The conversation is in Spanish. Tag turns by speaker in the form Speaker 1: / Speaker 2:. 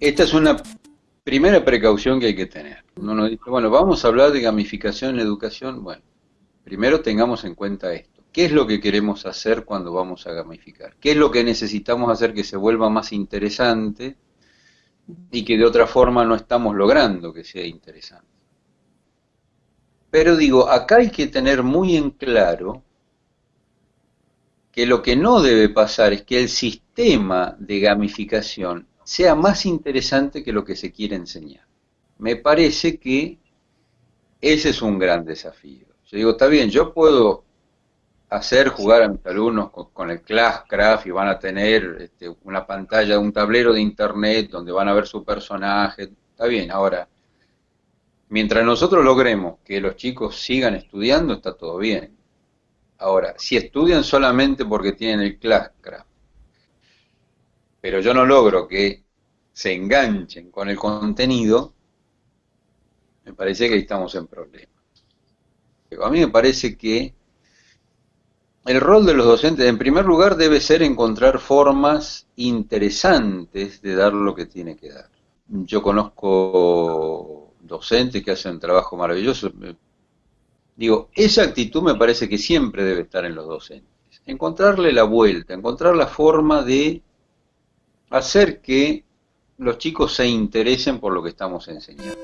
Speaker 1: Esta es una primera precaución que hay que tener. Uno dice, bueno, vamos a hablar de gamificación en educación. Bueno, primero tengamos en cuenta esto. ¿Qué es lo que queremos hacer cuando vamos a gamificar? ¿Qué es lo que necesitamos hacer que se vuelva más interesante y que de otra forma no estamos logrando que sea interesante? Pero digo, acá hay que tener muy en claro que lo que no debe pasar es que el sistema de gamificación sea más interesante que lo que se quiere enseñar. Me parece que ese es un gran desafío. Yo digo, está bien, yo puedo hacer jugar a mis alumnos con, el Classcraft y van a tener este, una pantalla, un tablero de internet donde van a ver su personaje, está bien, ahora, mientras nosotros logremos que los chicos sigan estudiando, está todo bien. Ahora, si estudian solamente porque tienen el Classcraft, pero yo no logro que se enganchen con el contenido, me parece que ahí estamos en problemas. A mí me parece que el rol de los docentes, en primer lugar, debe ser encontrar formas interesantes de dar lo que tiene que dar. Yo conozco docentes que hacen un trabajo maravilloso, Digo, esa actitud me parece que siempre debe estar en los docentes. Encontrarle la vuelta, encontrar la forma de hacer que los chicos se interesen por lo que estamos enseñando.